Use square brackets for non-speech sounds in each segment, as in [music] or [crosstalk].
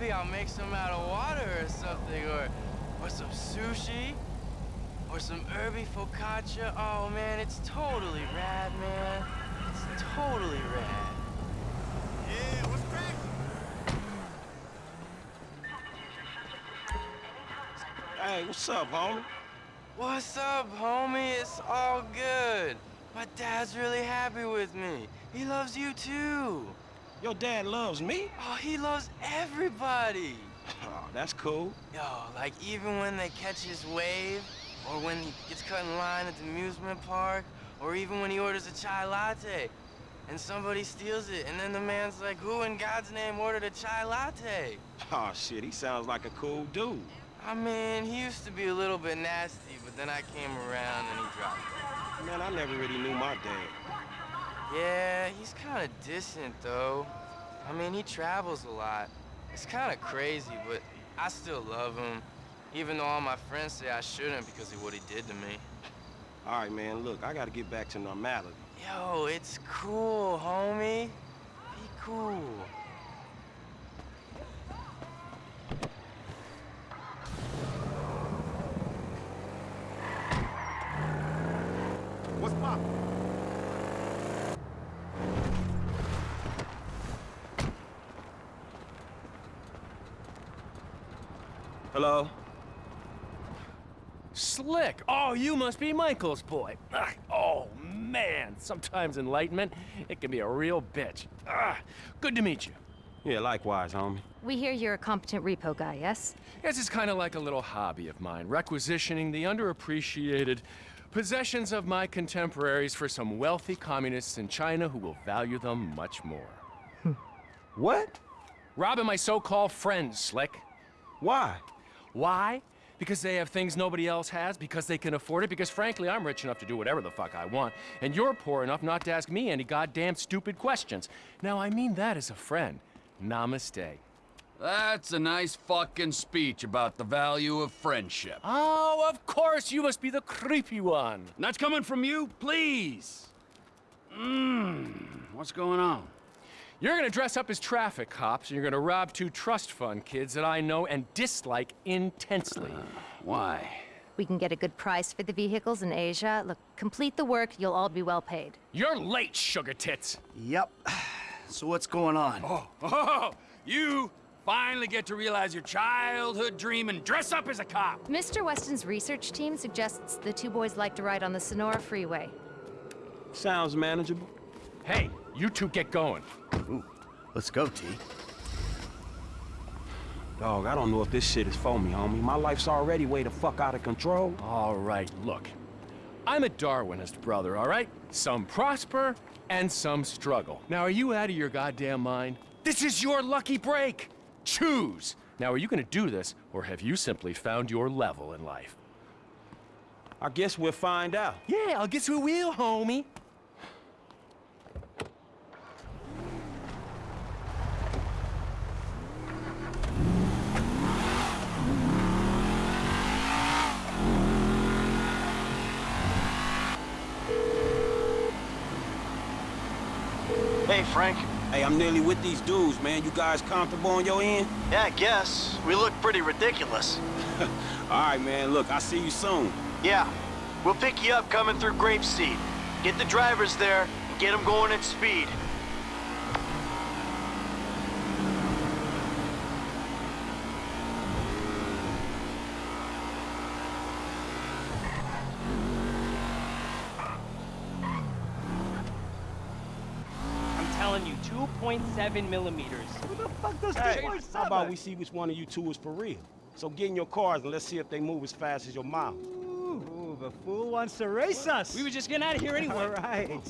maybe I'll make some out of water or something, or, or some sushi, or some herby focaccia. Oh, man, it's totally rad, man. It's totally rad. Yeah, what's cracking? Hey, what's up, homie? What's up, homie? It's all good. My dad's really happy with me. He loves you too. Your dad loves me? Oh, he loves everybody. [laughs] Oh, that's cool. Yo, like even when they catch his wave, or when he gets cut in line at the amusement park, or even when he orders a chai latte, and somebody steals it, and then the man's like, who in God's name ordered a chai latte? [laughs] Oh, shit, he sounds like a cool dude. I mean, he used to be a little bit nasty, but then I came around and he dropped it. Man, I never really knew my dad. Yeah, he's kind of distant, though. I mean, he travels a lot. It's kind of crazy, but I still love him, even though all my friends say I shouldn't because of what he did to me. All right, man, look, I gotta get back to normality. Yo, it's cool, homie. Be cool. What's poppin'? Hello? Slick! Oh, you must be Michael's boy. Ugh, Oh, man. Sometimes enlightenment, it can be a real bitch. Ugh, Good to meet you. Yeah, likewise, homie. We hear you're a competent repo guy, yes? This is kind of like a little hobby of mine, requisitioning the underappreciated possessions of my contemporaries for some wealthy communists in China who will value them much more. What? Robbing my so-called friends, Slick. Why? Why? Because they have things nobody else has, because they can afford it, because frankly, I'm rich enough to do whatever the fuck I want, and you're poor enough not to ask me any goddamn stupid questions. Now, I mean that as a friend. Namaste. That's a nice fucking speech about the value of friendship. Oh, of course, you must be the creepy one. That's coming from you? Please. Mmm. What's going on? You're gonna dress up as traffic cops, and you're gonna rob two trust fund kids that I know and dislike intensely. Uh, why? We can get a good price for the vehicles in Asia. Look, complete the work, you'll all be well paid. You're late, sugar tits. Yep. [sighs] So what's going on? Oh, [laughs] oh, you finally get to realize your childhood dream and dress up as a cop. Mr. Weston's research team suggests the two boys like to ride on the Senora Freeway. Sounds manageable. Hey, you two get going. Ooh, let's go, T. Dog, I don't know if this shit is for me, homie. My life's already way the fuck out of control. All right, look. I'm a Darwinist, brother, all right? Some prosper and some struggle. Now, are you out of your goddamn mind? This is your lucky break. Choose. Now, are you gonna do this, or have you simply found your level in life? I guess we'll find out. Yeah, I'll guess we will, homie. Frank. Hey, I'm nearly with these dudes, man. You guys comfortable on your end? Yeah, I guess. We look pretty ridiculous. [laughs] All right, man. Look, I'll see you soon. Yeah. We'll pick you up coming through Grapeseed. Get the drivers there and get them going at speed. I'm telling you, 2.7 millimeters. What the fuck does hey, How about we see which one of you two is for real? So get in your cars and let's see if they move as fast as your mouth. Ooh, the fool wants to race us. We were just getting out of here anyway. All right.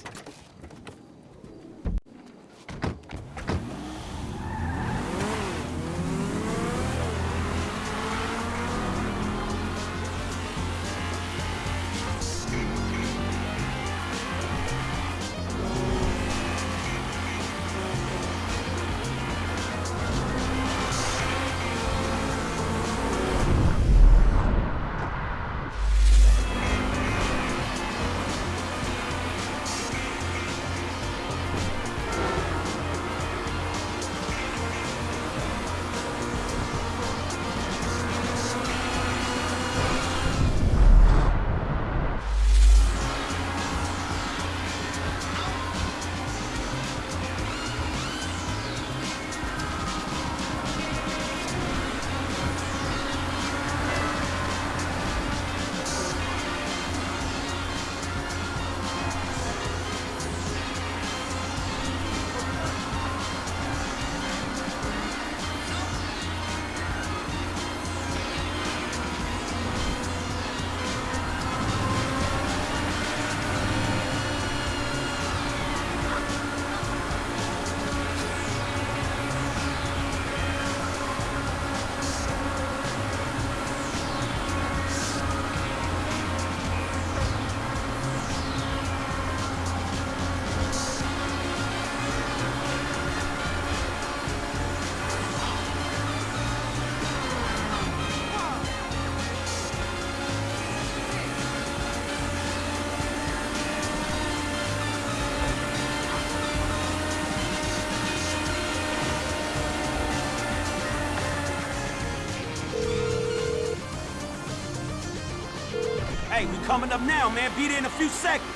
Coming up now, man. Be there in a few seconds.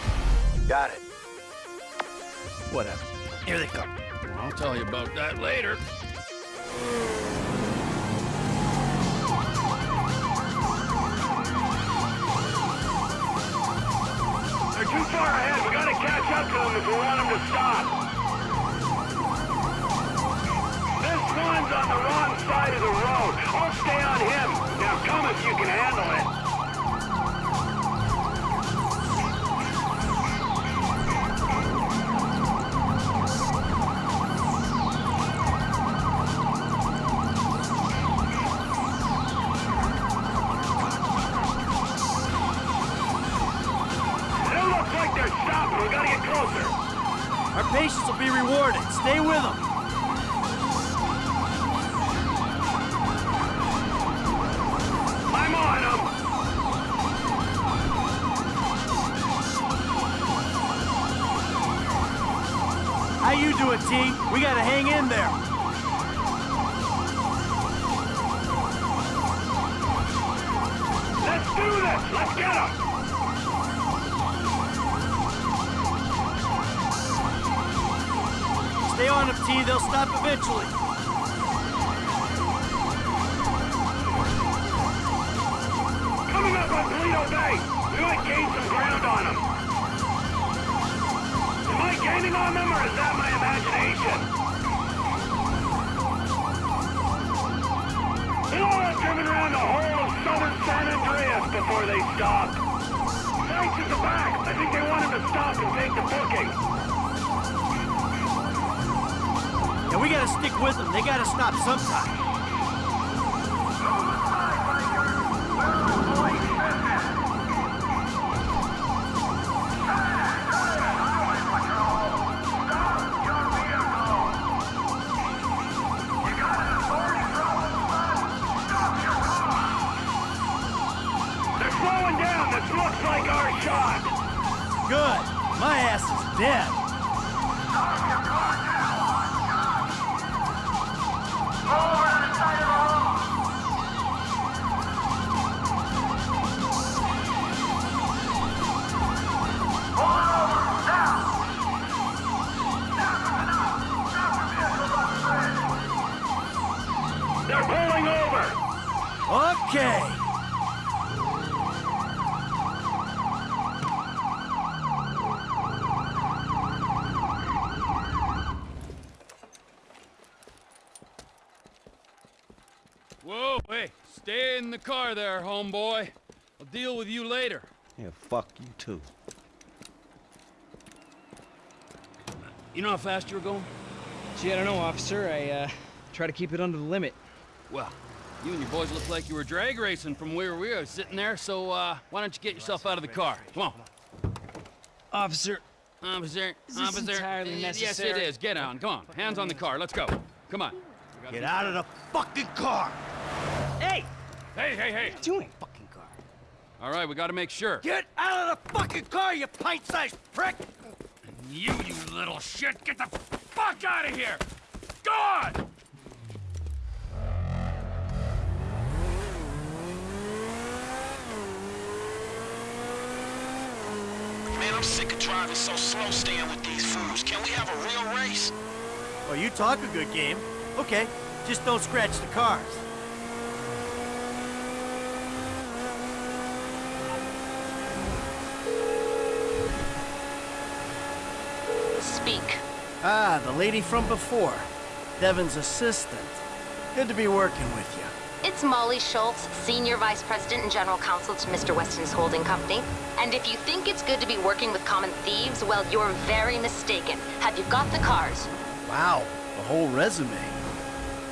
Got it. Whatever. Here they come. I'll tell you about that later. They're too far ahead. We gotta catch up to them if we want them to stop. This one's on the wrong side of the road. I'll stay on him. Now come if you can handle it. It looks like they're stopping. Closer. Our patience will be rewarded. Stay with them. I'm on them. How you doing, team? We gotta hang in there. Let's do this. Let's get them. Stay on stop eventually. Coming up on Toledo Bay. We might gain some ground on them. Am I gaining on them, or is that my imagination? They'll have driven around the whole of southern San Andreas before they stop. Thanks at the back. I think they want him to stop and take the booking. And we gotta stick with them. They gotta stop sometime. They're slowing down. This looks like our shot. Good. My ass is dead. They're pulling over! Okay. Whoa, hey, stay in the car there, homeboy. I'll deal with you later. Yeah, fuck you too. You know how fast you were going? Gee, I don't know, officer. I, uh, try to keep it under the limit. Well, you and your boys look like you were drag racing from where we were sitting there, so, uh, why don't you get yourself out of the car? Come on. Officer, Officer, Is this officer. entirely Uh, Yes, it is. Get on. Come on. Hands on the car. Let's go. Come on. Get out of the fucking car. hey! Hey, hey, hey. Doing fucking car. All right, we gotta make sure. Get out of the fucking car, you pint-sized prick! You, you little shit, get the fuck out of here! Go on! Man, I'm sick of driving so slow staying with these fools. Can we have a real race? Oh, you talk a good game. Okay, just don't scratch the cars. Speak. Ah, the lady from before. Devin's assistant. Good to be working with you. It's Molly Schultz, Senior Vice President and General Counsel to Mr. Weston's holding company. And if you think it's good to be working with common thieves, well, you're very mistaken. Have you got the cars? Wow, a whole resume.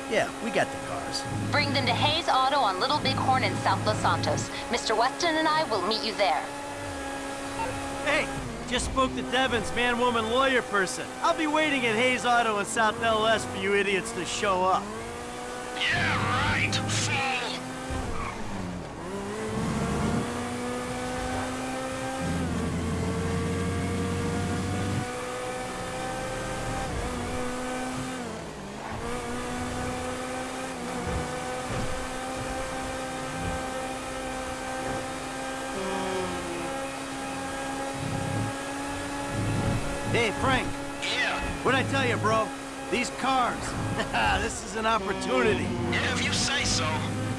Yeah, we got the cars. Bring them to Hayes Auto on Little Bighorn in South Los Santos. Mr. Weston and I will meet you there. Hey, just spoke to Devin's man-woman lawyer person. I'll be waiting at Hayes Auto in South LS for you idiots to show up. Yeah, right, fool! Hey, Frank. Yeah, What'd I tell you, bro? These cars. [laughs] this is an opportunity. yeah, if you say so.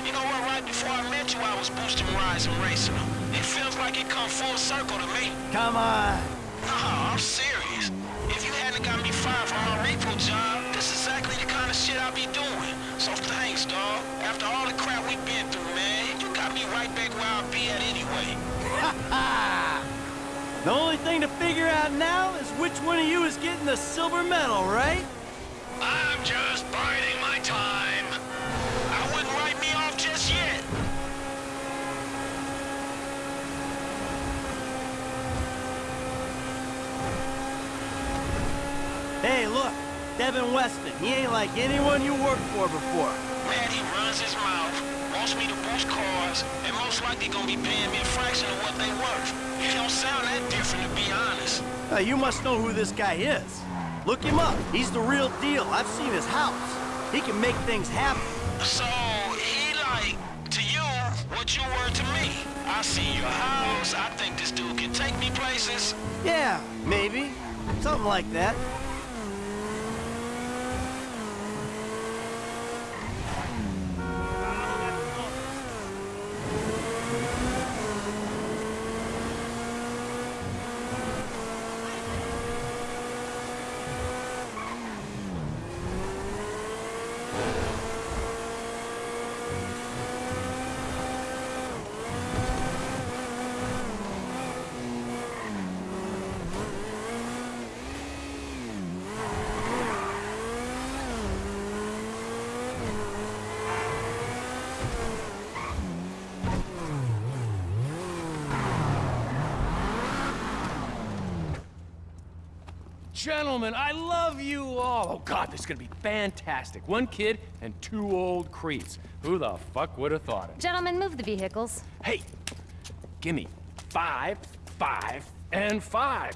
You know what, right before I met you, I was boosting rides and racing them. It feels like it come full circle to me. Come on. Nah, I'm serious. If you hadn't got me fired from my repo job, this is exactly the kind of shit I'd be doing. So thanks, dawg. After all the crap we've been through, man, you got me right back where I'll be at anyway. [laughs] The only thing to figure out now is which one of you is getting the silver medal, right? Hey, look. Devin Weston. He ain't like anyone you worked for before. Man, he runs his mouth, wants me to boost cars, and most likely gonna be paying me a fraction of what they worth. He don't sound that different, to be honest. Uh, you must know who this guy is. Look him up. He's the real deal. I've seen his house. He can make things happen. So, he like, to you, what you were to me. I see your house, I think this dude can take me places. Yeah, maybe. Something like that. Gentlemen, I love you all. Oh, God, this is gonna be fantastic. One kid and two old creeps. Who the fuck would have thought it? Gentlemen, move the vehicles. Hey, gimme five, five, and five.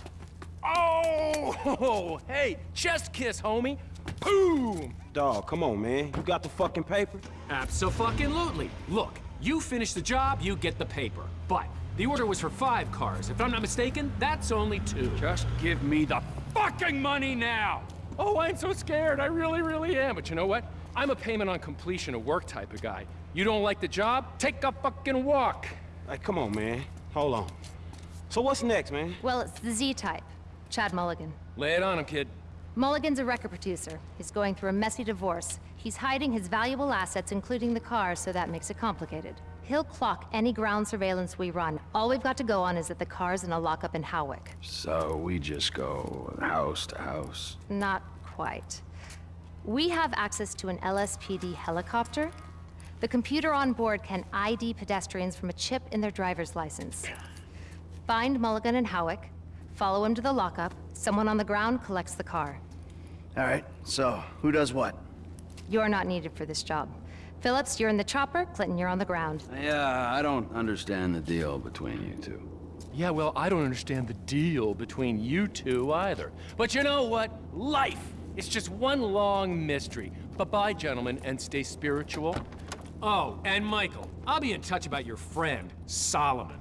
Oh, [laughs] hey, chest kiss, homie. Boom! Dog, come on, man. You got the fucking paper? Absolutely. Look, you finish the job, you get the paper. But the order was for five cars. If I'm not mistaken, that's only two. Just give me the fucking money now! Oh, I'm so scared. I really, really am. But you know what? I'm a payment on completion of work type of guy. You don't like the job? Take a fucking walk. Hey, come on, man. Hold on. So what's next, man? Well, it's the Z-type. Chad Mulligan. Lay it on him, kid. Mulligan's a record producer. He's going through a messy divorce. He's hiding his valuable assets, including the car, so that makes it complicated. He'll clock any ground surveillance we run. All we've got to go on is that the car's in a lockup in Hawick. So we just go house to house. Not quite. We have access to an LSPD helicopter. The computer on board can ID pedestrians from a chip in their driver's license. Find Mulligan and Hawick, follow him to the lockup, someone on the ground collects the car. All right, so who does what? You're not needed for this job. Philips, you're in the chopper, Clinton, you're on the ground. Yeah, I don't understand the deal between you two. Yeah, well, I don't understand the deal between you two either. But you know what? Life is just one long mystery. Bye-bye, gentlemen, and stay spiritual. Oh, and Michael, I'll be in touch about your friend, Solomon.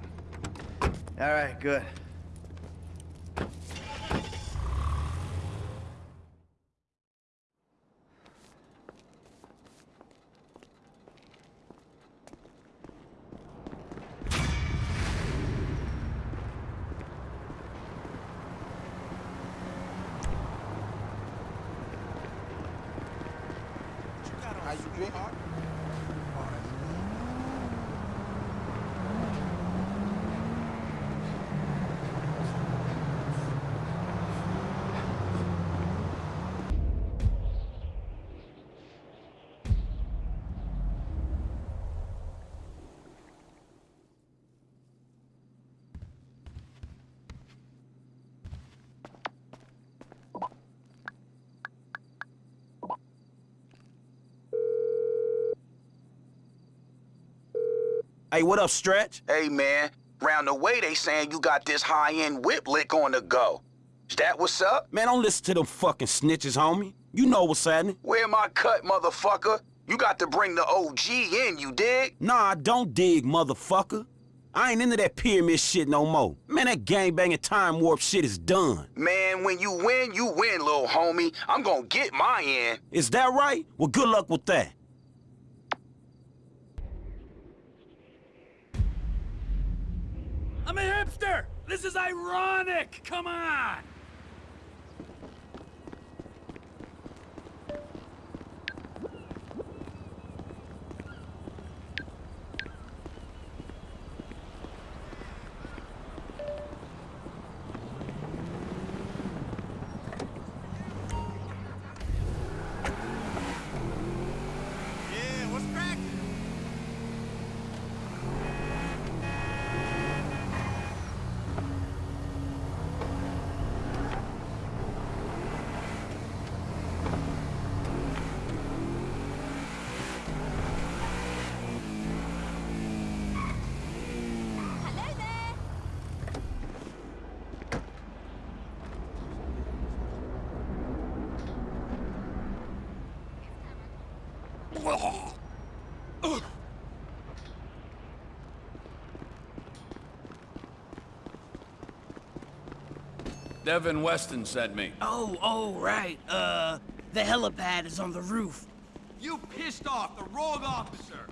All right, good. Hey, what up, Stretch? Hey, man. Round the way, they saying you got this high-end whip lick on the go. Is that what's up? Man, don't listen to them fucking snitches, homie. You know what's happening. Where my cut, motherfucker? You got to bring the OG in, you dig? Nah, I don't dig, motherfucker. I ain't into that pyramid shit no more. Man, that gangbanging time warp shit is done. Man, when you win, you win, little homie. I'm gonna get my end. Is that right? Well, good luck with that. I'm a hipster! This is ironic! Come on! Yeah, what's cracking? Devin Weston sent me. Oh, oh, right. Uh, the helipad is on the roof. You pissed off the wrong officer.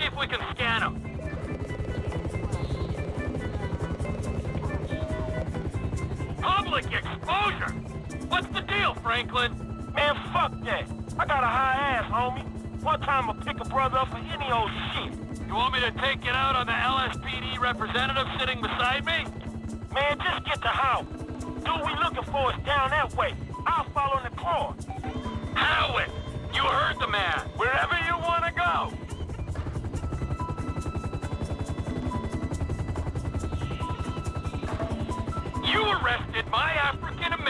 See if we can scan him. Public exposure! What's the deal, Franklin? Man, fuck that. I got a high ass, homie. One time I'll pick a brother up for any old shit. You want me to take it out on the LSPD representative sitting beside me? Man, just get the house. Dude we looking for is down that way. I'll follow in the car. Howard! You heard the man. Wherever you want to go.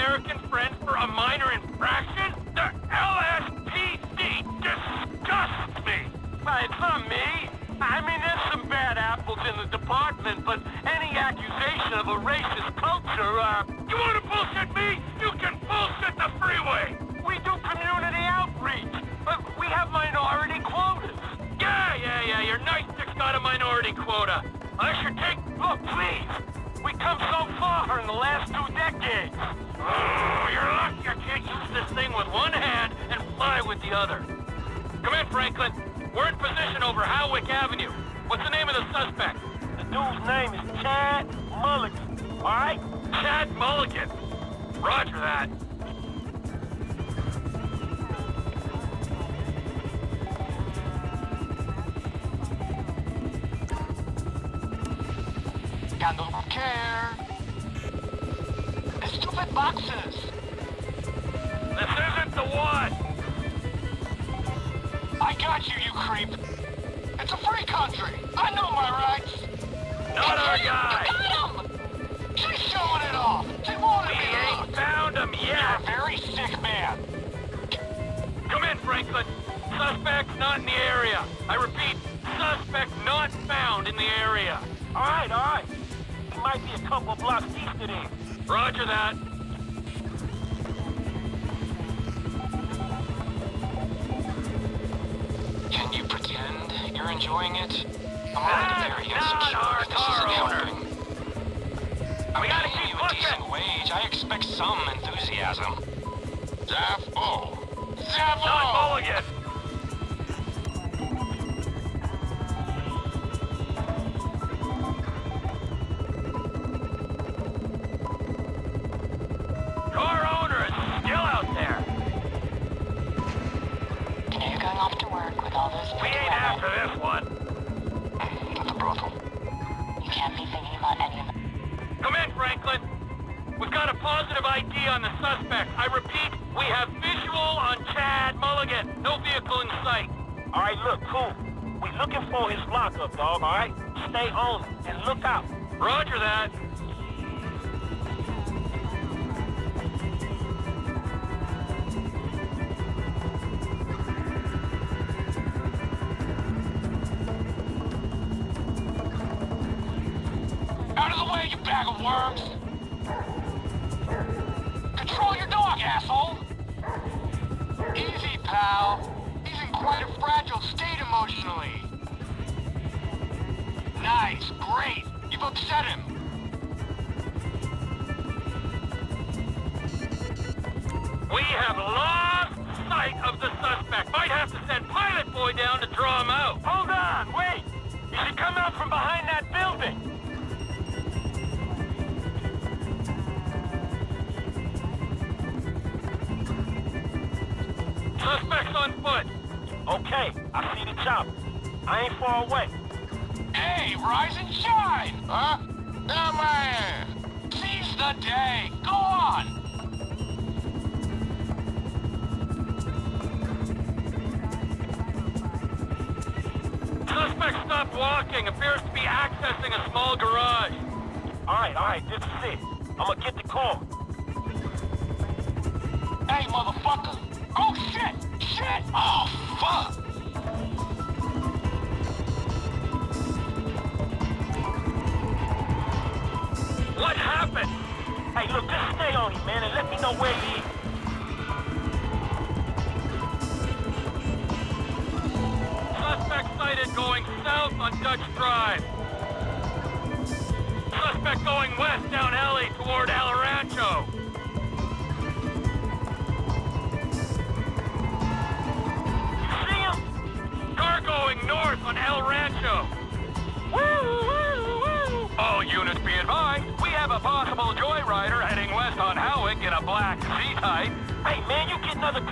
African-American friend for a minor infraction? The LSPD disgusts me! It's not me. I mean, there's some bad apples in the department, but any accusation of a racist culture, uh... You want to bullshit me? You can bullshit the freeway! We do community outreach, but we have minority quotas. Yeah, yeah, yeah, your night stick's got a minority quota. I should take... Look, please. We come so far in the last two decades. Oh, you're lucky I can't use this thing with one hand and fly with the other. Come in, Franklin. We're in position over Hawick Avenue. What's the name of the suspect? The dude's name is Chad Mulligan, all right? Chad Mulligan. Roger that. Handle with care. Boxes. This isn't the one. I got you, you creep. It's a free country. I know my rights. Not our guy. Got him! She's showing it off. She wanted We me ain't found him You're a very sick man. Come in, Franklin. Suspect's not in the area. I repeat, suspect not found in the area. All right, all right. He might be a couple blocks east of there. Roger that. You're enjoying it? I'm very not insecure. our This isn't helping. I'm paying keep you a pushing. decent wage. I expect some enthusiasm. Zafo. Zafo! Not Mulligan. Car the chopper. I ain't far away. Hey, rise and shine! Huh? Yeah, man! Seize the day! Go on! Suspect stopped walking. Appears to be accessing a small garage. All right, all right, this is it. I'm gonna get the call. Hey, motherfucker! Oh, shit! Shit! Oh, fuck! What happened? Hey, look, just stay on him, man, and let me know where he is. Suspect sighted going south on Dutch Drive. Suspect going west down alley toward El Rancho. You see him? Car going north on El Rancho.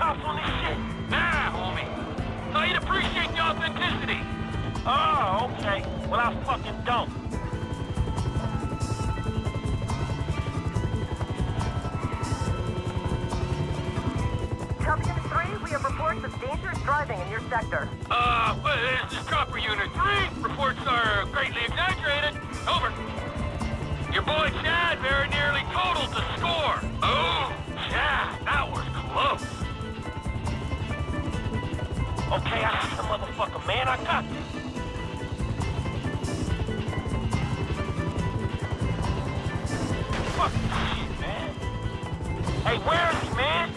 On this shit? Nah, homie. I'd appreciate the authenticity. Oh, okay. Well, I fucking don't. Copy Unit 3, we have reports of dangerous driving in your sector. Uh, this is Chopper Unit 3. Reports are greatly exaggerated. Over. Your boy Chad very nearly totaled the score. Okay, I see the motherfucker, man. I got this. Fucking shit, man. Hey, where is he, man?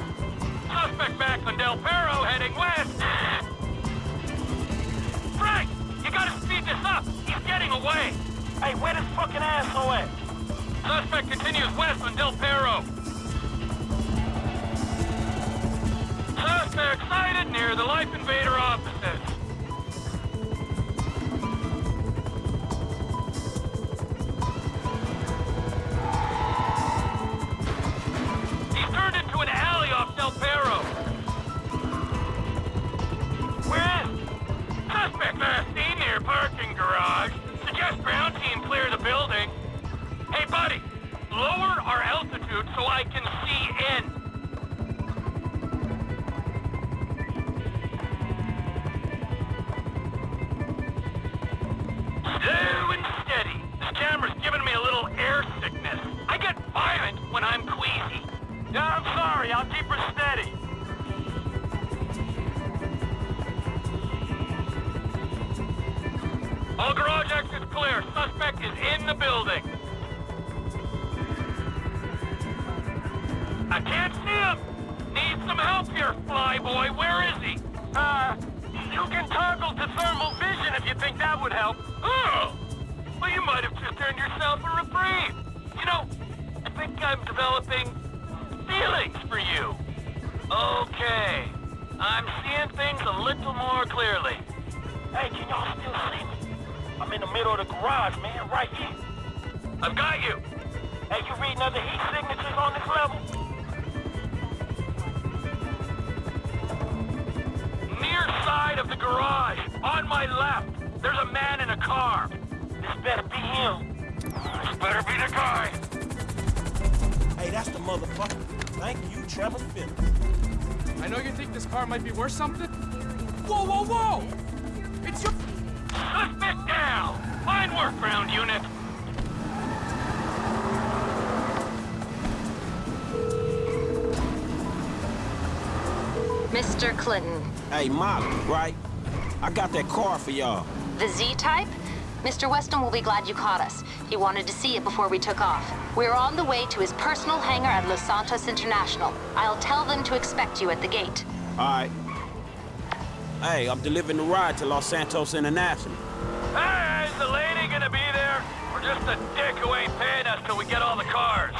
Suspect back on Del Perro heading west. Frank, you gotta speed this up. He's getting away. Hey, where this fucking asshole at? Suspect continues west on Del Perro. Suspect Excited near the Life Invader offices. He's turned into an alley off Del Perro. Where is? Suspect last seen near parking garage. Suggest ground team clear the building. Hey, buddy, lower our altitude so I can Whoa, whoa, whoa! It's your... Suspect down! Fine work, ground unit. Mr. Clinton, Hey, Molly, right? I got that car for y'all. the Z-Type? Mr. Weston will be glad you caught us. He wanted to see it before we took off. We're on the way to his personal hangar at Los Santos International. I'll tell them to expect you at the gate. All right. Hey, I'm delivering the ride to Los Santos International. Hey, is the lady gonna be there? Or just a dick who ain't paying us till we get all the cars?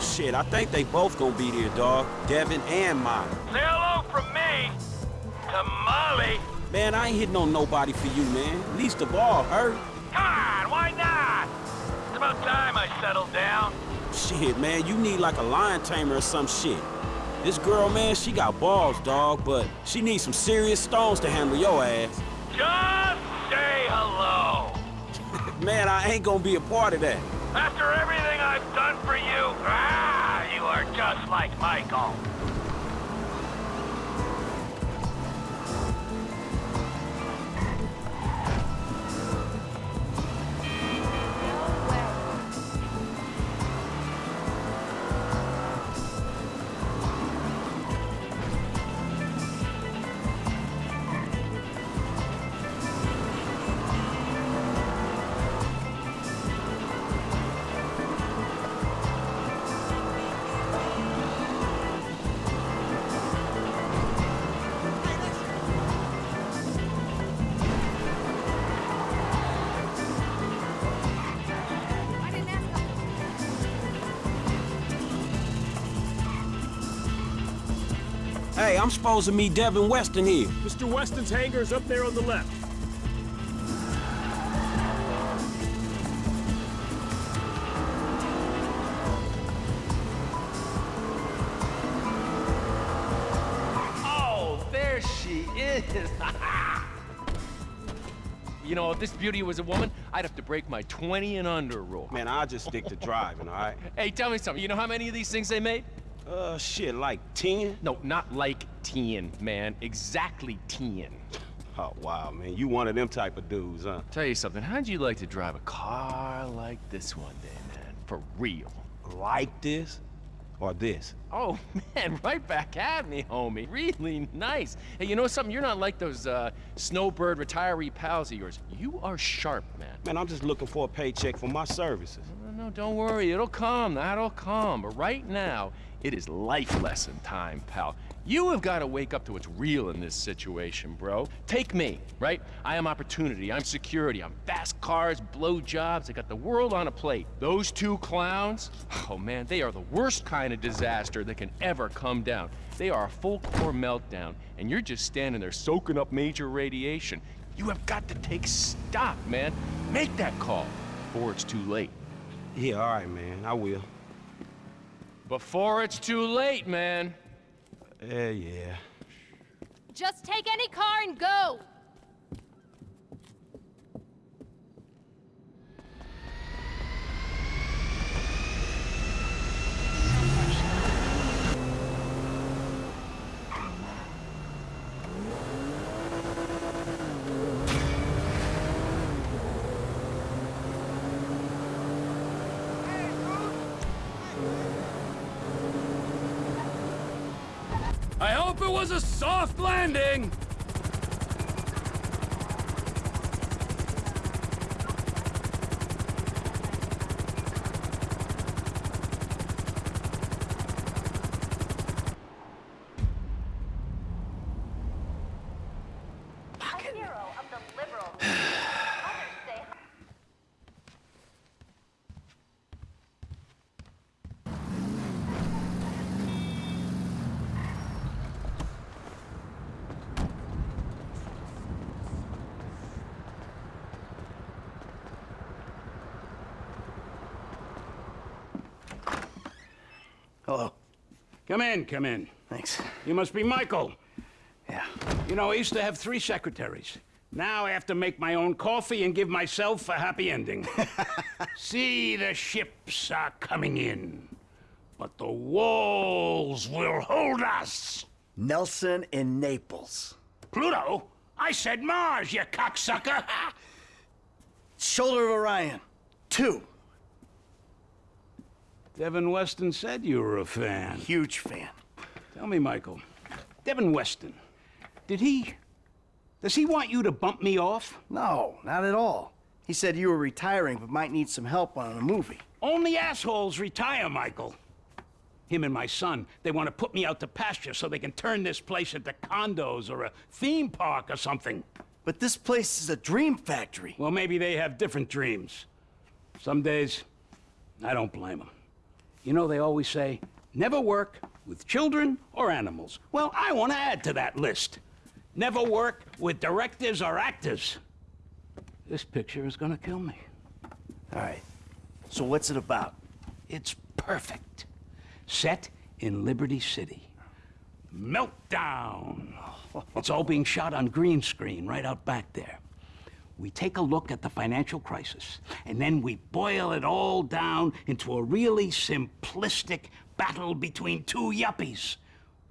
Shit, I think they both gonna be there, dog. Devin and Molly. Say hello from me to Molly. Man, I ain't hitting on nobody for you, man. Least of all, her. Come on, why not? It's about time I settled down. Shit, man, you need like a lion tamer or some shit. This girl, man, she got balls, dog, but she needs some serious stones to handle your ass. Just say hello. [laughs] Man, I ain't gonna be a part of that. After everything I've done for you, ah, you are just like Michael. I'm supposed to meet Devin Weston here. Mr. Weston's hangar is up there on the left. Oh, there she is. [laughs] you know, if this beauty was a woman, I'd have to break my 20 and under rule. Man, I'll just stick to driving, all right? Hey, tell me something. You know how many of these things they made? Uh, shit, like 10? No, not like 10, man. Exactly 10. Oh, wow, man. You one of them type of dudes, huh? Tell you something. How'd you like to drive a car like this one day, man? For real. Like this? Or this? Oh, [laughs] man, right back at me, homie. Really nice. Hey, you know something? You're not like those uh, snowbird retiree pals of yours. You are sharp, man. Man, I'm just looking for a paycheck for my services. No, no, don't worry. It'll come. That'll come. But right now, it is life lesson time, pal. You have got to wake up to what's real in this situation, bro. Take me, right? I am opportunity. I'm security. I'm fast cars, blow jobs. I got the world on a plate. Those two clowns, [sighs] oh man, they are the worst kind of disaster that can ever come down. They are a full core meltdown, and you're just standing there soaking up major radiation. You have got to take stock, man. Make that call before it's too late. Yeah, all right, man. I will. Before it's too late, man. Yeah, yeah. Just take any car and go! I hope it was a soft landing! Hello. Come in, come in. Thanks. You must be Michael. Yeah. You know, I used to have three secretaries. Now I have to make my own coffee and give myself a happy ending. [laughs] See, the ships are coming in, but the walls will hold us. Nelson in Naples. Pluto? I said Mars, you cocksucker! [laughs] Shoulder of Orion. Two. Devin Weston said you were a fan. Huge fan. Tell me, Michael, Devin Weston, did he... Does he want you to bump me off? No, not at all. He said you were retiring but might need some help on a movie. Only assholes retire, Michael. Him and my son, they want to put me out to pasture so they can turn this place into condos or a theme park or something. But this place is a dream factory. Well, maybe they have different dreams. Some days, I don't blame them. You know, they always say, never work with children or animals. Well, I want to add to that list. Never work with directors or actors. This picture is gonna kill me. All right. So what's it about? It's perfect. Set in Liberty City. Meltdown. [laughs] It's all being shot on green screen right out back there. We take a look at the financial crisis, and then we boil it all down into a really simplistic battle between two yuppies.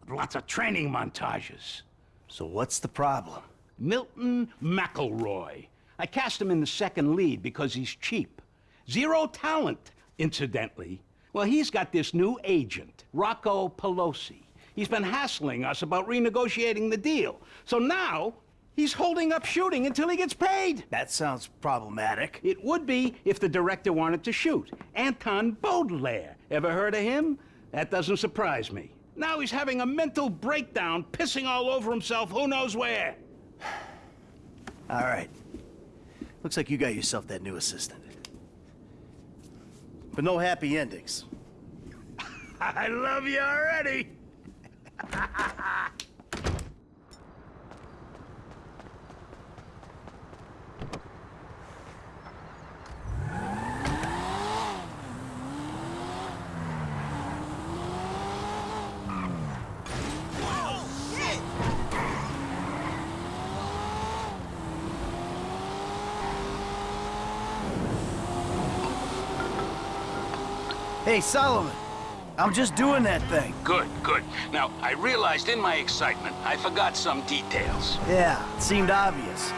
With lots of training montages. So what's the problem? Milton McElroy. I cast him in the second lead because he's cheap. Zero talent, incidentally. Well, he's got this new agent, Rocco Pelosi. He's been hassling us about renegotiating the deal. So now, he's holding up shooting until he gets paid. That sounds problematic. It would be if the director wanted to shoot. Anton Baudelaire. Ever heard of him? That doesn't surprise me. Now he's having a mental breakdown, pissing all over himself who knows where. [sighs] All right. Looks like you got yourself that new assistant. But no happy endings. [laughs] I love you already. [laughs] Hey, Solomon. I'm just doing that thing. Good, good. Now, I realized in my excitement, I forgot some details. Yeah, it seemed obvious.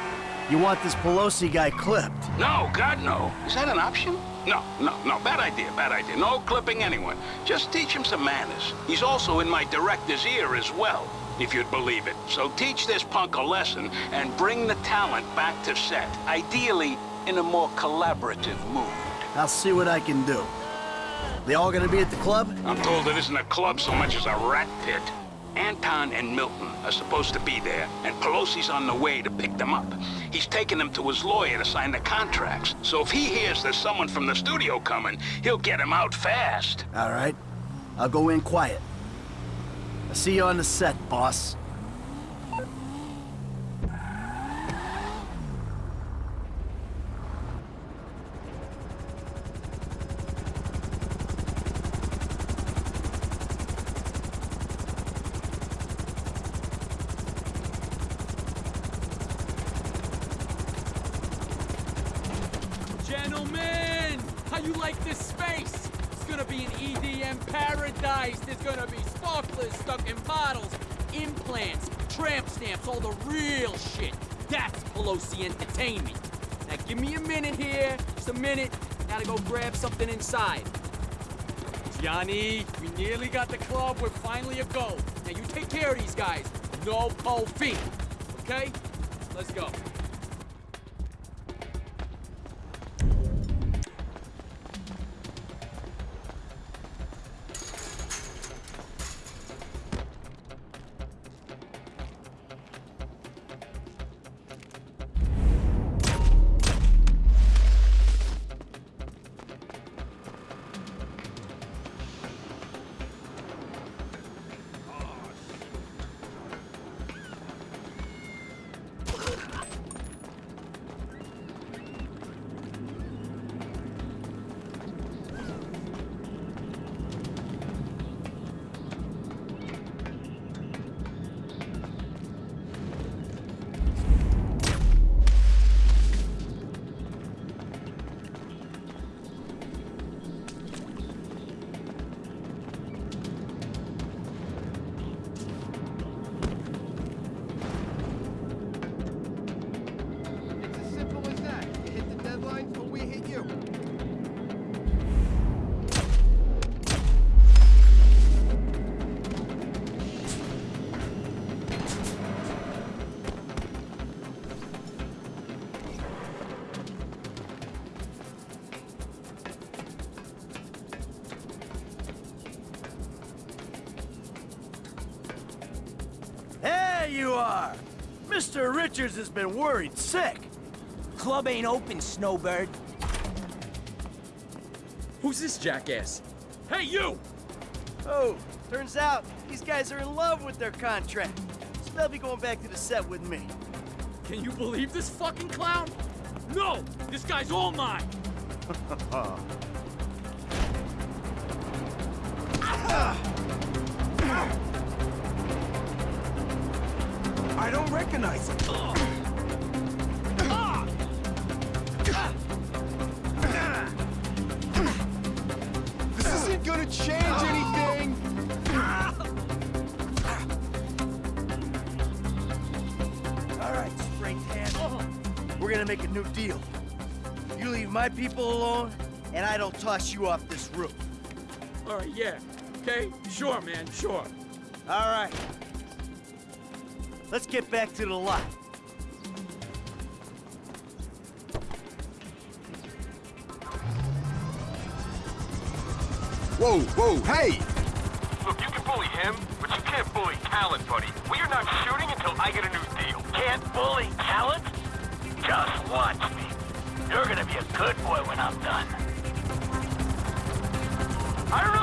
You want this Pelosi guy clipped. No, God, no. Is that an option? No, no, no. Bad idea, bad idea. No clipping anyone. Just teach him some manners. He's also in my director's ear as well, if you'd believe it. So teach this punk a lesson and bring the talent back to set. Ideally, in a more collaborative mood. I'll see what I can do. They all gonna be at the club? I'm told it isn't a club so much as a rat pit. Anton and Milton are supposed to be there, and Pelosi's on the way to pick them up. He's taking them to his lawyer to sign the contracts. So if he hears there's someone from the studio coming, he'll get him out fast. All right. I'll go in quiet. I'll see you on the set, boss. Gentlemen, how you like this space? It's gonna be an EDM paradise. There's gonna be sparklers stuck in bottles, implants, tramp stamps, all the real shit. That's Pelosi Entertainment. Now give me a minute here, just a minute. Gotta go grab something inside. Johnny, we nearly got the club. We're finally a go. Now you take care of these guys. No pole fee. Okay? Mr. Richards has been worried sick. Club ain't open, Snowbird. Who's this jackass? Hey, you! Oh, turns out these guys are in love with their contract. So they'll be going back to the set with me. Can you believe this fucking clown? No! This guy's all mine! [laughs] [laughs] I don't recognize him. This isn't gonna change anything! All right, straight hand. We're gonna make a new deal. You leave my people alone, and I don't toss you off this roof. All right, yeah. Okay? Sure, man, sure. All right. Let's get back to the lot. Whoa, whoa, hey! Look, you can bully him, but you can't bully talent, buddy. We are not shooting until I get a new deal. Can't bully talent? Just watch me. You're gonna be a good boy when I'm done. I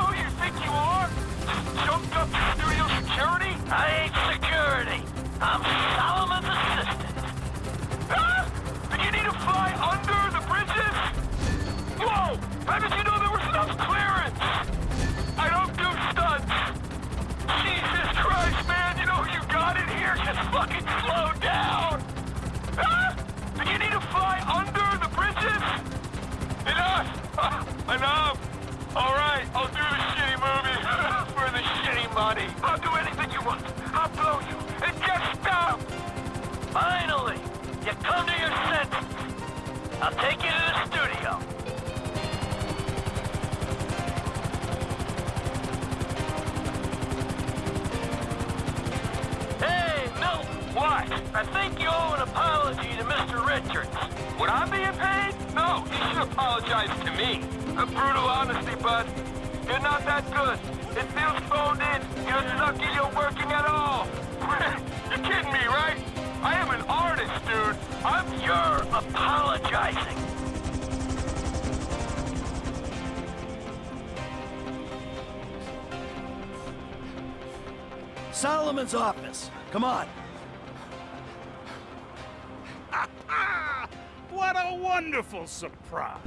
I'll take you to the studio. Hey. What? I think you owe an apology to Mr. Richards. Would I be? No, you should apologize to me. A brutal honesty, bud. You're not that good. It feels phoned in. You're you're working at all. [laughs] you're kidding me, right? I am an artist, dude. I'm You're apologizing. Solomon's office. Come on. [laughs] What a wonderful surprise.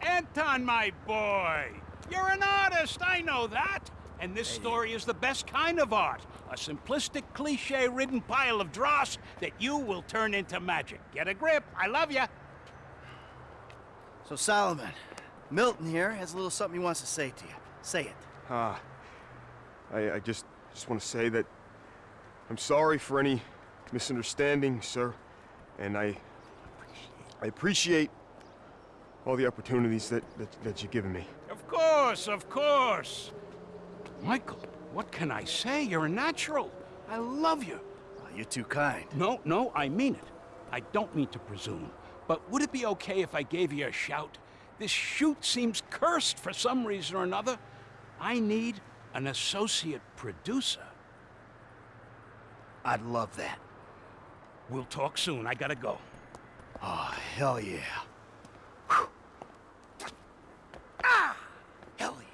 Anton, my boy. You're an artist, I know that. And this story is the best kind of art. A simplistic, cliche-ridden pile of dross that you will turn into magic. Get a grip. I love you. So, Solomon, Milton here has a little something he wants to say to you. Say it. Ah, I, I just just want to say that I'm sorry for any misunderstanding, sir, and I I appreciate all the opportunities that, that, that you've given me. Of course, of course. Michael, what can I say? You're a natural. I love you. you're too kind. No, no, I mean it. I don't mean to presume. But would it be okay if I gave you a shout? This shoot seems cursed for some reason or another. I need an associate producer. I'd love that. We'll talk soon. I gotta go. Oh, hell yeah. Ah! Hell yeah.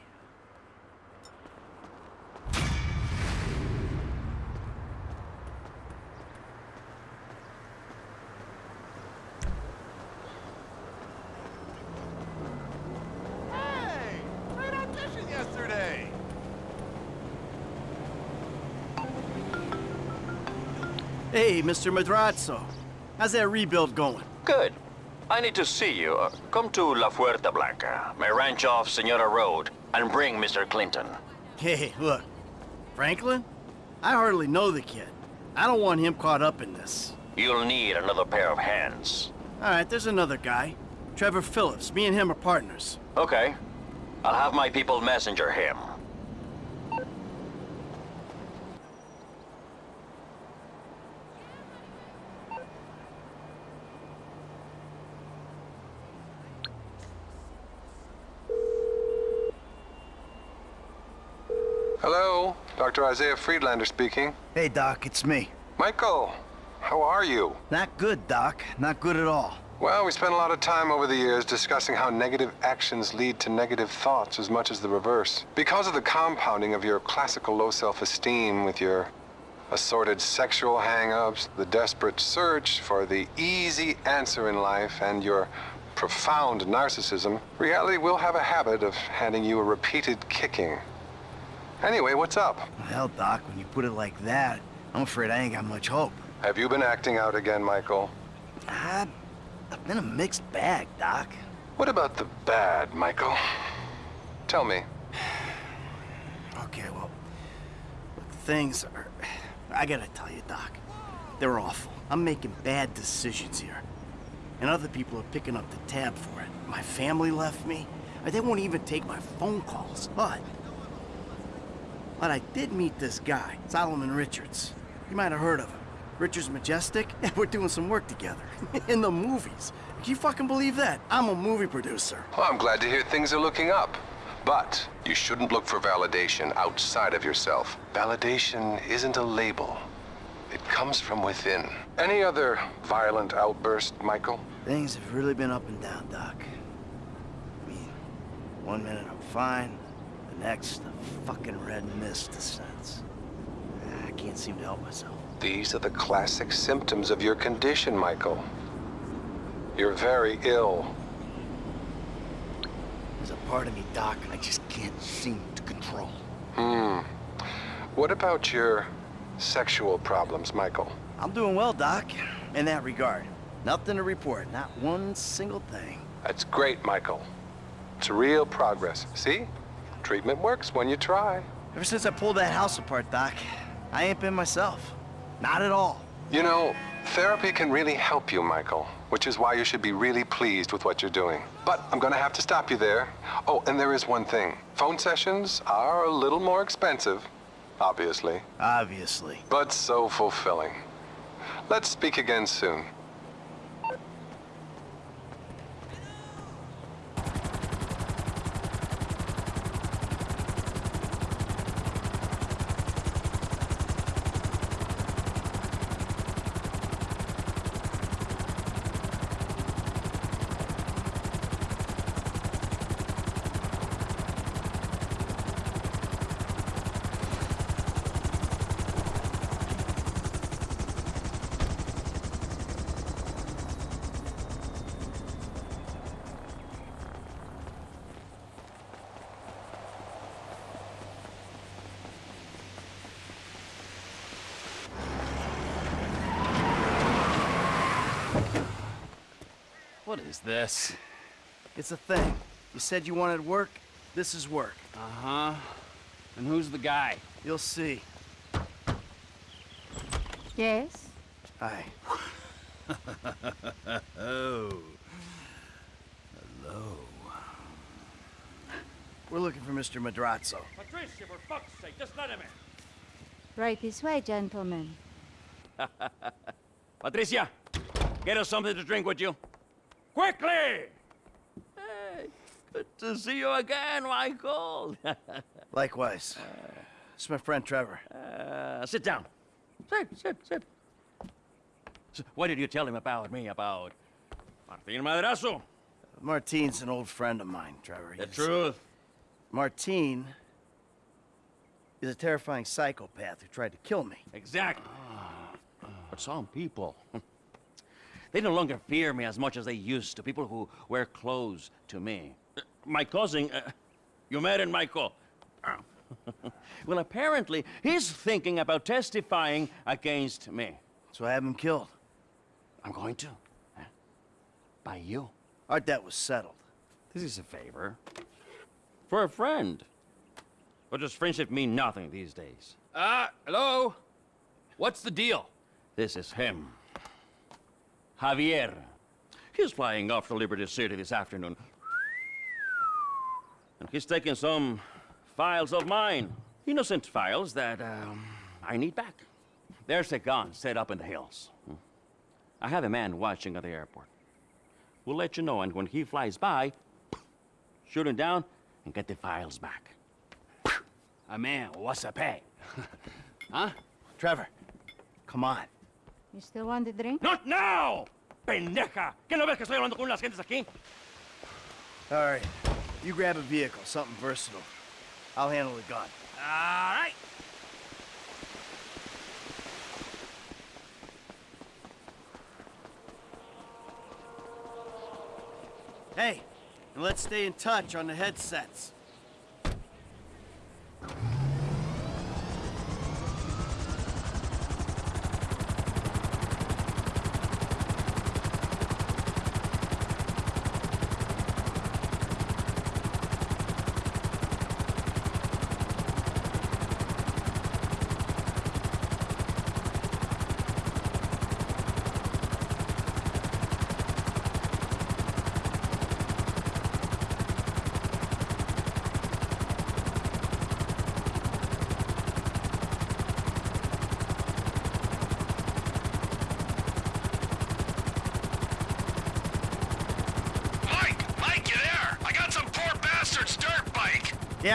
Hey! Great audition yesterday! Hey, Mr. Madrazo. How's that rebuild going? Good. I need to see you. Uh, Come to La Fuente Blanca, my ranch off Senora Road, and bring Mr. Clinton. Hey, look. Franklin? I hardly know the kid. I don't want him caught up in this. You'll need another pair of hands. All right, there's another guy. Trevor Philips. Me and him are partners. Okay. I'll have my people messenger him. Hello, Dr. Isaiah Friedlander speaking. Hey, Doc, it's me. Michael, how are you? Not good, Doc. Not good at all. Well, we spent a lot of time over the years discussing how negative actions lead to negative thoughts as much as the reverse. Because of the compounding of your classical low self-esteem with your assorted sexual hang-ups, the desperate search for the easy answer in life, and your profound narcissism, reality will have a habit of handing you a repeated kicking. Anyway, what's up? Hell, Doc, when you put it like that, I'm afraid I ain't got much hope. Have you been acting out again, Michael? I, I've been a mixed bag, Doc. What about the bad, Michael? Tell me. Okay, well, things are... I gotta tell you, Doc. They're awful. I'm making bad decisions here. And other people are picking up the tab for it. My family left me. They won't even take my phone calls. But... But I did meet this guy, Solomon Richards. You might have heard of him. Richards Majestic? [laughs] And we're doing some work together. [laughs] In the movies. Can you fucking believe that? I'm a movie producer. Well, I'm glad to hear things are looking up. But you shouldn't look for validation outside of yourself. Validation isn't a label. It comes from within. Any other violent outburst, Michael? Things have really been up and down, Doc. I mean, one minute I'm fine, the next, the fucking red mist descends. I can't seem to help myself. These are the classic symptoms of your condition, Michael. You're very ill. There's a part of me, Doc, I just can't seem to control. Hmm. What about your sexual problems, Michael? I'm doing well, Doc, in that regard. Nothing to report, not one single thing. That's great, Michael. It's real progress. See? Treatment works when you try. Ever since I pulled that house apart, Doc, I ain't been myself. Not at all. You know, therapy can really help you, Michael, which is why you should be really pleased with what you're doing. But I'm gonna have to stop you there. Oh, and there is one thing. Phone sessions are a little more expensive, obviously, Obviously. but so fulfilling. Let's speak again soon. What is this? It's a thing. You said you wanted work. This is work. Uh-huh. And who's the guy? You'll see. Yes? Hi. [laughs] oh. Hello. We're looking for Mr. Madrazo. Patricia, for fuck's sake, just let him in. Right this way, gentlemen. [laughs] Patricia, get us something to drink with you. Quickly! Hey, good to see you again, Michael. [laughs] Likewise. This is my friend Trevor. Uh, sit down. Sit, sit, sit. So what did you tell him about me, about Martin Madrazo? Martine's an old friend of mine, Trevor. The He's- truth. Martine is a terrifying psychopath who tried to kill me. Exactly. But some people, [laughs] they no longer fear me as much as they used to. People who wear clothes to me. Uh, My cousin, uh, you met him, Michael. [laughs] well, apparently, he's thinking about testifying against me. So I have him killed. I'm going to. huh? By you. Our debt was settled. This is a favor. For a friend. But does friendship mean nothing these days? Uh, hello? What's the deal? This is him. Javier. He's flying off to Liberty City this afternoon. And he's taking some files of mine. Innocent files that um, I need back. There's a gun set up in the hills. I have a man watching at the airport. We'll let you know, and when he flies by, shoot him down and get the files back. A man, what's a pay? [laughs] huh? Trevor, come on. You still want the drink? Not now! Pendeja! ¿Qué no ves que estoy hablando con las gentes aquí? All right. You grab a vehicle, something versatile. I'll handle the gun. All right. Hey, and let's stay in touch on the headsets.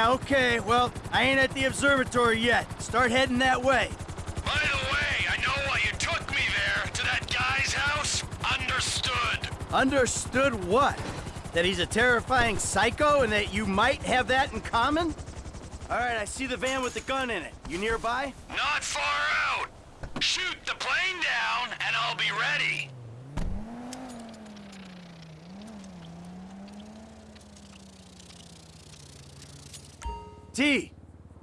Yeah, okay. Well, I ain't at the observatory yet. Start heading that way. By the way, I know why you took me there to that guy's house. Understood. Understood what? That he's a terrifying psycho and that you might have that in common? All right, I see the van with the gun in it. You nearby? Not far out. Shoot the plane down, and I'll be ready. T,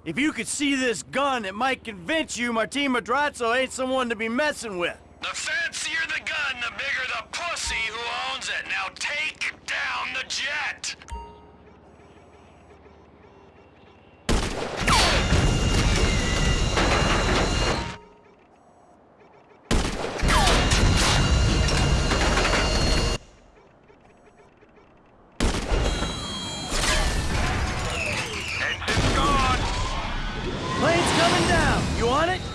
if you could see this gun, it might convince you Martin Madrazo ain't someone to be messing with. The fancier the gun, the bigger the pussy who owns it. Now take down the jet. You on it?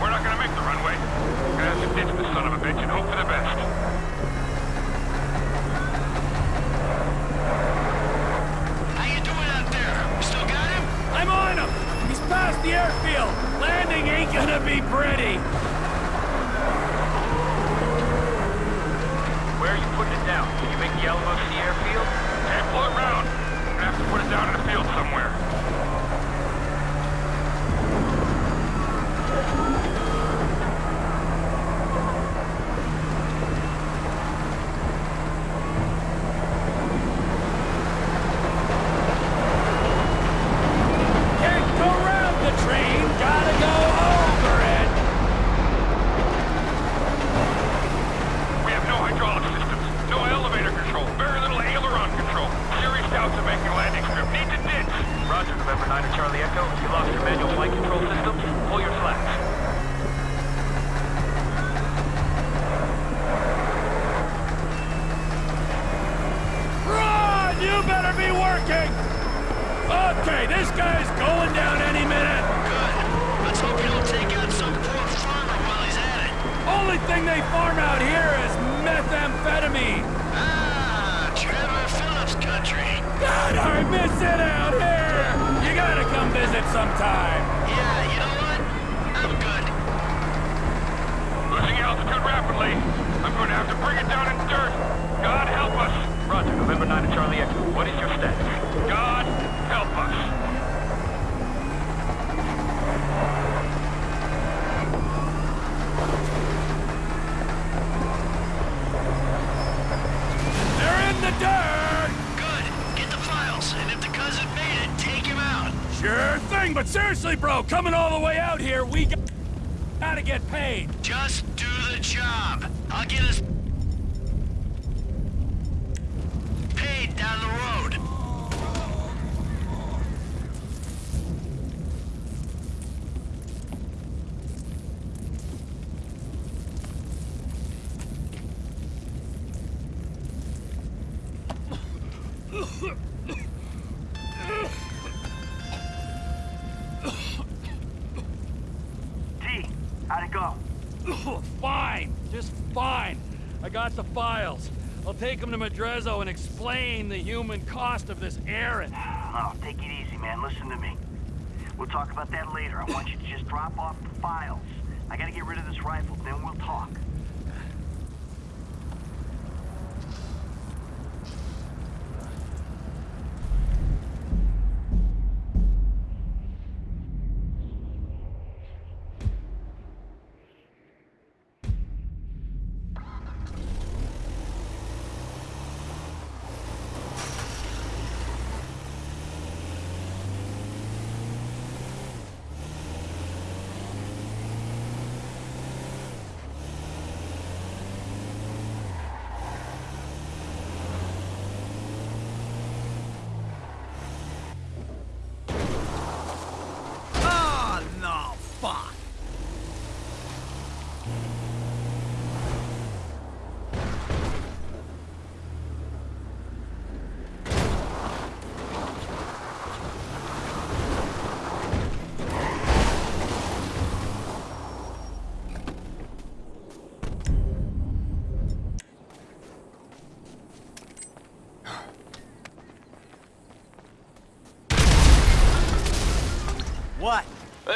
We're not gonna make the runway. We're gonna have to ditch this son of a bitch and hope for the best. How you doing out there? Still got him? I'm on him. He's past the airfield. Landing ain't gonna be pretty. Coming all the way out here, we gotta get paid. Just do the job. I'll get us paid down the road. take him to Madrazo and explain the human cost of this errand. No, take it easy, man. Listen to me. We'll talk about that later. I want you to just drop off the files. I gotta get rid of this rifle, then we'll talk.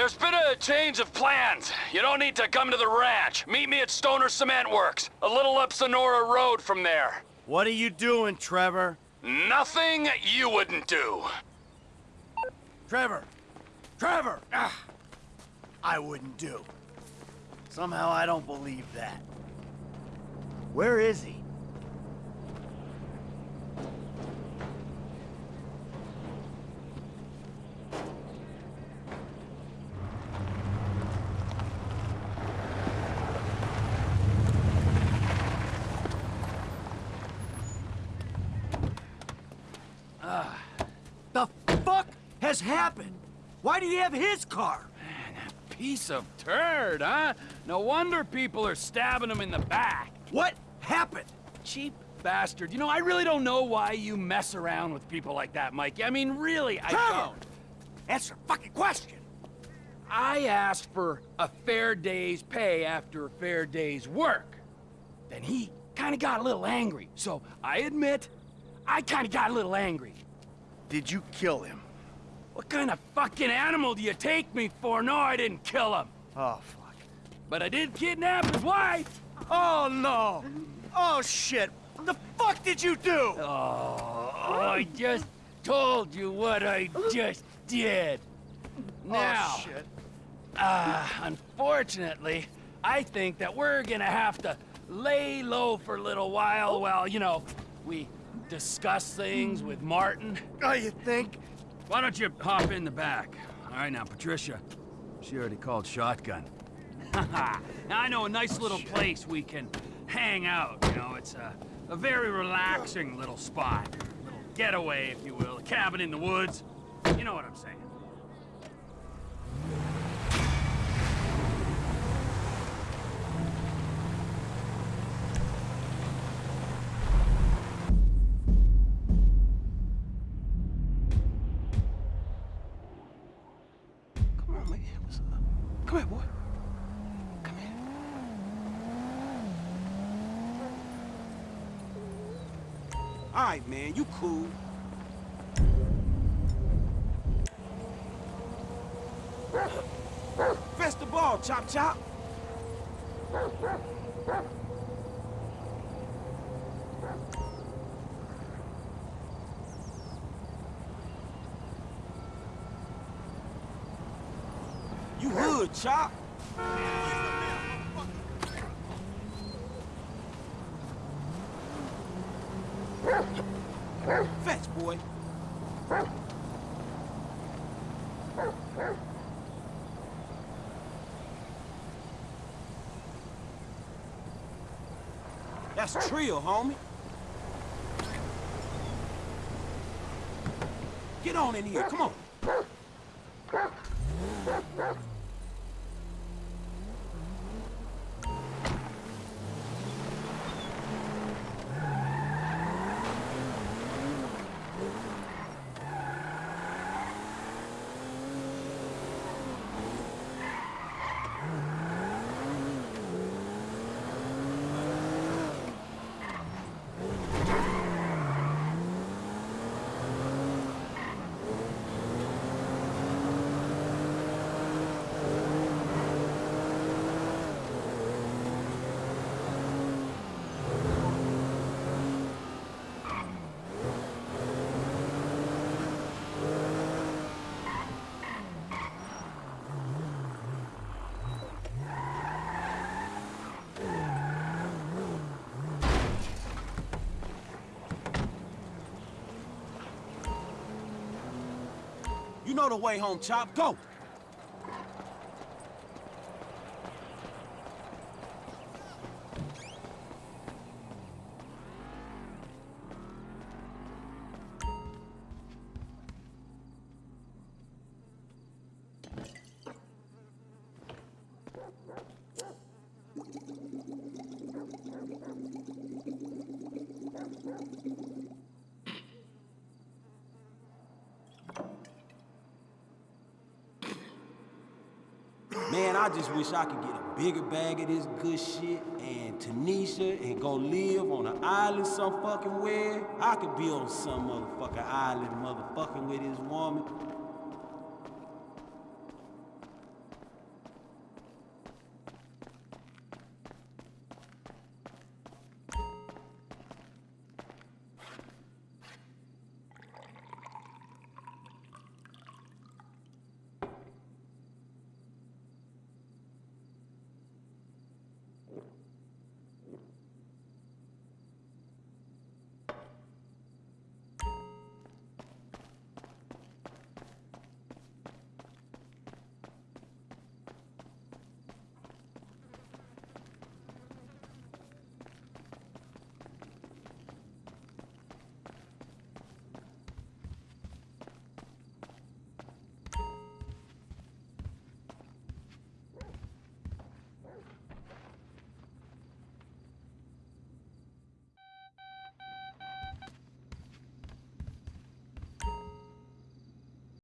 There's been a change of plans. You don't need to come to the ranch. Meet me at Stoner Cement Works, a little up Senora Road from there. What are you doing, Trevor? Nothing you wouldn't do. Trevor! Trevor! Ugh. I wouldn't do. Somehow I don't believe that. Where is he? Fuck has happened? Why do you have his car? Man, a piece of turd, huh? No wonder people are stabbing him in the back. What happened? Cheap bastard. You know, I really don't know why you mess around with people like that, Mikey. I mean, really, I Trevor! don't. Answer a fucking question. I asked for a fair day's pay after a fair day's work. Then he kind of got a little angry. So I admit, I kind of got a little angry. Did you kill him? What kind of fucking animal do you take me for? No, I didn't kill him. Oh, fuck. But I did kidnap his wife. Oh, no. Oh, shit. What the fuck did you do? Oh, I just told you what I just did. Now, Oh, shit. uh, unfortunately, I think that we're gonna have to lay low for a little while while, you know, we discuss things with Martin. Oh, you think? Why don't you hop in the back? All right, now, Patricia. She already called shotgun. now, [laughs] I know a nice oh, little place we can hang out, you know. It's a, a very relaxing little spot. A little getaway, if you will. A cabin in the woods. You know what I'm saying. Right, man. You cool. Fetch the ball, chop chop. You hood, chop. Fetch, boy. That's trio, homie. Get on in here, come on. Know the way home, Chop. Go! Man, I just wish I could get a bigger bag of this good shit and Tanisha and go live on an island some fucking where. I could be on some motherfucking island motherfucking with this woman.